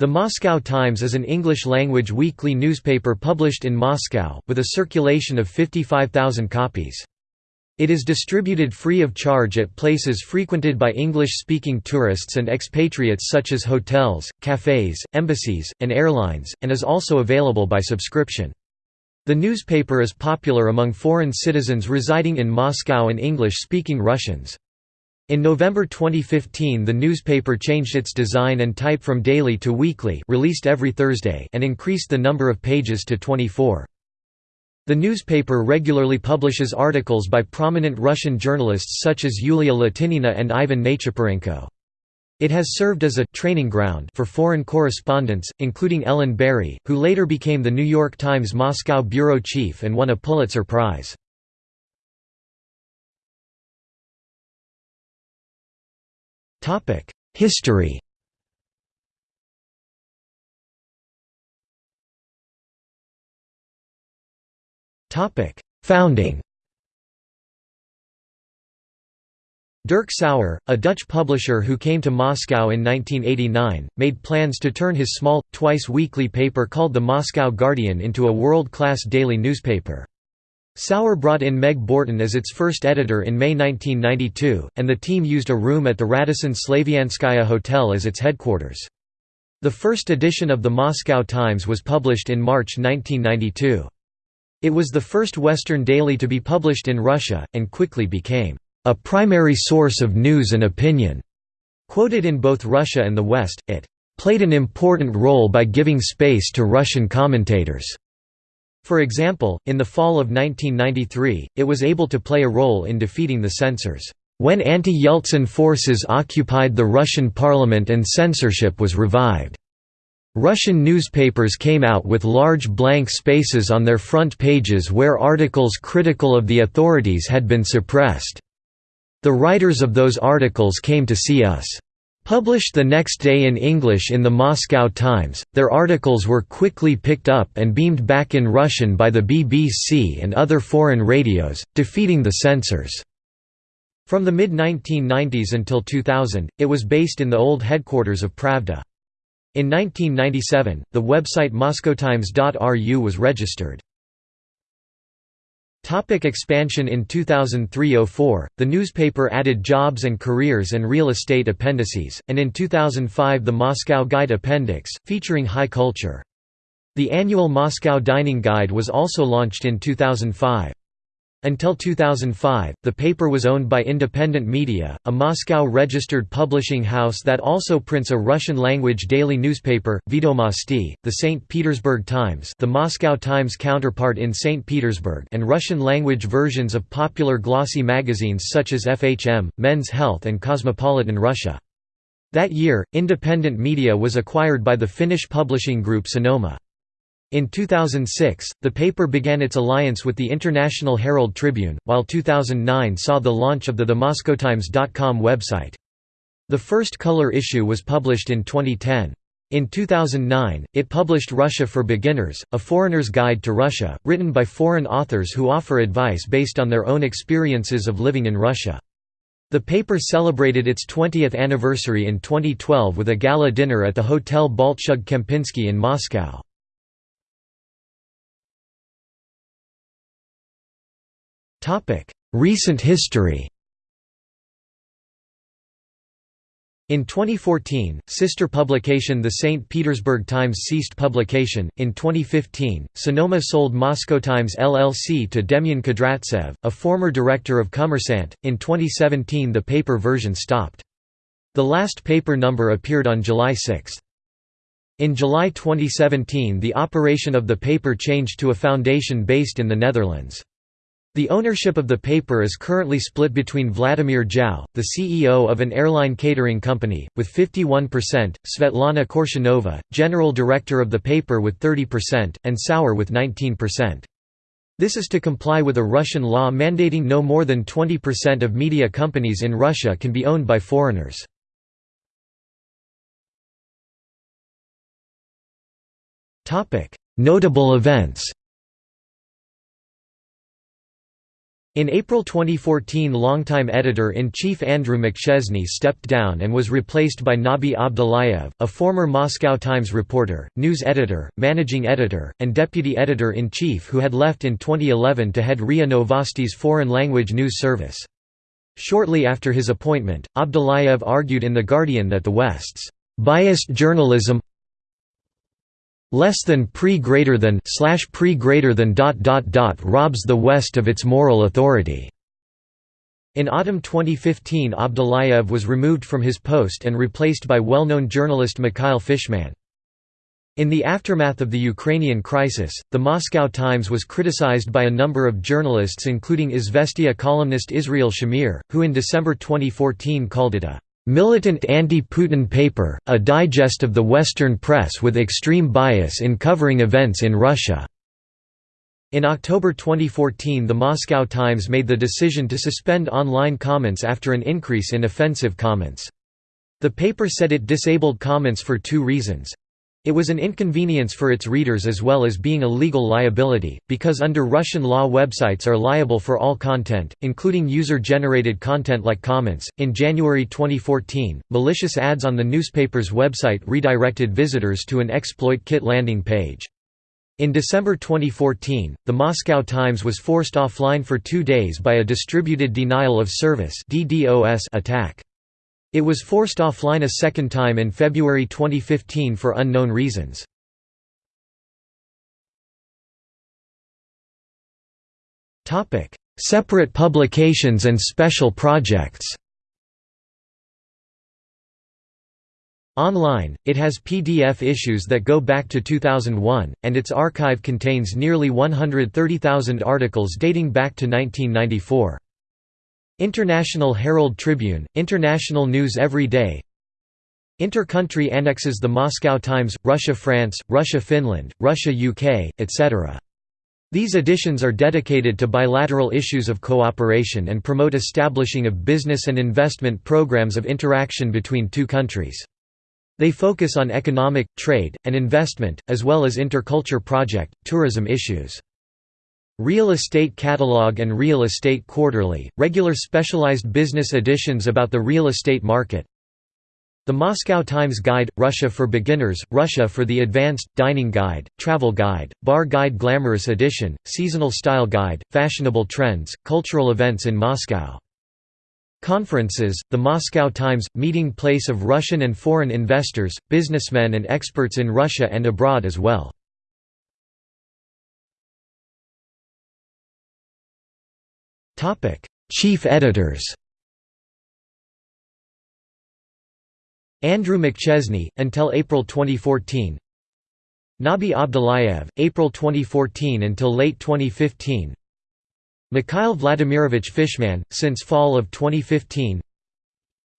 The Moscow Times is an English-language weekly newspaper published in Moscow, with a circulation of 55,000 copies. It is distributed free of charge at places frequented by English-speaking tourists and expatriates such as hotels, cafes, embassies, and airlines, and is also available by subscription. The newspaper is popular among foreign citizens residing in Moscow and English-speaking Russians. In November 2015 the newspaper changed its design and type from daily to weekly released every Thursday and increased the number of pages to 24. The newspaper regularly publishes articles by prominent Russian journalists such as Yulia Latynina and Ivan Nechepurenko. It has served as a training ground for foreign correspondents, including Ellen Barry, who later became the New York Times Moscow bureau chief and won a Pulitzer Prize. History Founding Derk Sauer, a Dutch publisher who came to Moscow in 1989, made plans to turn his small, twice-weekly paper called the Moscow Guardian into a world-class daily newspaper. Sauer brought in Meg Bortin as its first editor in May 1992, and the team used a room at the Radisson Slavianskaya Hotel as its headquarters. The first edition of the Moscow Times was published in March 1992. It was the first Western daily to be published in Russia, and quickly became a primary source of news and opinion. Quoted in both Russia and the West, it played an important role by giving space to Russian commentators. For example, in the fall of 1993, it was able to play a role in defeating the censors. When anti-Yeltsin forces occupied the Russian parliament and censorship was revived. Russian newspapers came out with large blank spaces on their front pages where articles critical of the authorities had been suppressed. The writers of those articles came to see us. Published the next day in English in the Moscow Times, their articles were quickly picked up and beamed back in Russian by the BBC and other foreign radios, defeating the censors. From the mid-1990s until 2000, it was based in the old headquarters of Pravda. In 1997, the website moscowtimes.ru was registered. Topic expansion In 2003–04, the newspaper added jobs and careers and real estate appendices, and in 2005 the Moscow Guide Appendix, featuring high culture. The annual Moscow Dining Guide was also launched in 2005. Until 2005, the paper was owned by Independent Media, a Moscow-registered publishing house that also prints a Russian-language daily newspaper, Vedomosti, the St. Petersburg Times the Moscow Times counterpart in St. Petersburg and Russian-language versions of popular glossy magazines such as FHM, Men's Health and Cosmopolitan Russia. That year, Independent Media was acquired by the Finnish publishing group Sanoma. In 2006, the paper began its alliance with the International Herald Tribune, while 2009 saw the launch of the TheMoscowTimes.com website. The first color issue was published in 2010. In 2009, it published Russia for Beginners, a foreigner's guide to Russia, written by foreign authors who offer advice based on their own experiences of living in Russia. The paper celebrated its 20th anniversary in 2012 with a gala dinner at the Hotel Bolshoi Kempinski in Moscow. Recent history In 2014, sister publication The St. Petersburg Times ceased publication. In 2015, Sanoma sold Moscow Times LLC to Demyan Kudryavtsev, a former director of Kommersant. In 2017, the paper version stopped. The last paper number appeared on July 6. In July 2017, the operation of the paper changed to a foundation based in the Netherlands. The ownership of the paper is currently split between Vladimir Zhao, the CEO of an airline catering company, with 51%, Svetlana Korshanova, general director of the paper with 30%, and Sauer with 19%. This is to comply with a Russian law mandating no more than 20% of media companies in Russia can be owned by foreigners. Notable events In April 2014 longtime editor-in-chief Andrew McChesney stepped down and was replaced by Nabi Abdullayev, a former Moscow Times reporter, news editor, managing editor, and deputy editor-in-chief who had left in 2011 to head RIA Novosti's foreign language news service. Shortly after his appointment, Abdullayev argued in The Guardian that the West's biased journalism less than pre greater than slash pre greater than dot dot dot robs the West of its moral authority. In autumn 2015 Abdullayev was removed from his post and replaced by well-known journalist Mikhail Fishman. In the aftermath of the Ukrainian crisis, the Moscow Times was criticized by a number of journalists including Izvestia columnist Israel Shamir, who in December 2014 called it a Militant Anti-Putin Paper, a digest of the Western press with extreme bias in covering events in Russia. In October 2014 the Moscow Times made the decision to suspend online comments after an increase in offensive comments. The paper said it disabled comments for two reasons. It was an inconvenience for its readers as well as being a legal liability, because under Russian law websites are liable for all content, including user-generated content like comments. In January 2014, malicious ads on the newspaper's website redirected visitors to an exploit kit landing page. In December 2014, the Moscow Times was forced offline for two days by a distributed denial of service attack. It was forced offline a second time in February 2015 for unknown reasons. Separate publications and special projects Online, it has PDF issues that go back to 2001, and its archive contains nearly 130,000 articles dating back to 1994. International Herald Tribune, International News Every Day Inter-country annexes the Moscow Times, Russia-France, Russia-Finland, Russia-UK, etc. These editions are dedicated to bilateral issues of cooperation and promote establishing of business and investment programs of interaction between two countries. They focus on economic, trade, and investment, as well as interculture project, tourism issues. Real Estate Catalog and Real Estate Quarterly, regular specialized business editions about the real estate market. The Moscow Times Guide, Russia for Beginners, Russia for the Advanced, Dining Guide, Travel Guide, Bar Guide Glamorous Edition, Seasonal Style Guide, Fashionable Trends, Cultural Events in Moscow. Conferences, the Moscow Times, meeting place of Russian and foreign investors, businessmen and experts in Russia and abroad as well. Chief editors. Andrew McChesney, until April 2014 Nabi Abdullayev, April 2014 until late 2015 Mikhail Vladimirovich Fishman, since fall of 2015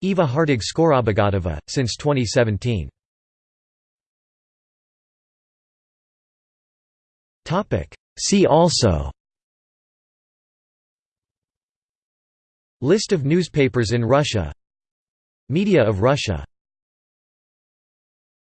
Eva Hartog Skorobogatova, since 2017 See also List of newspapers in Russia. Media of Russia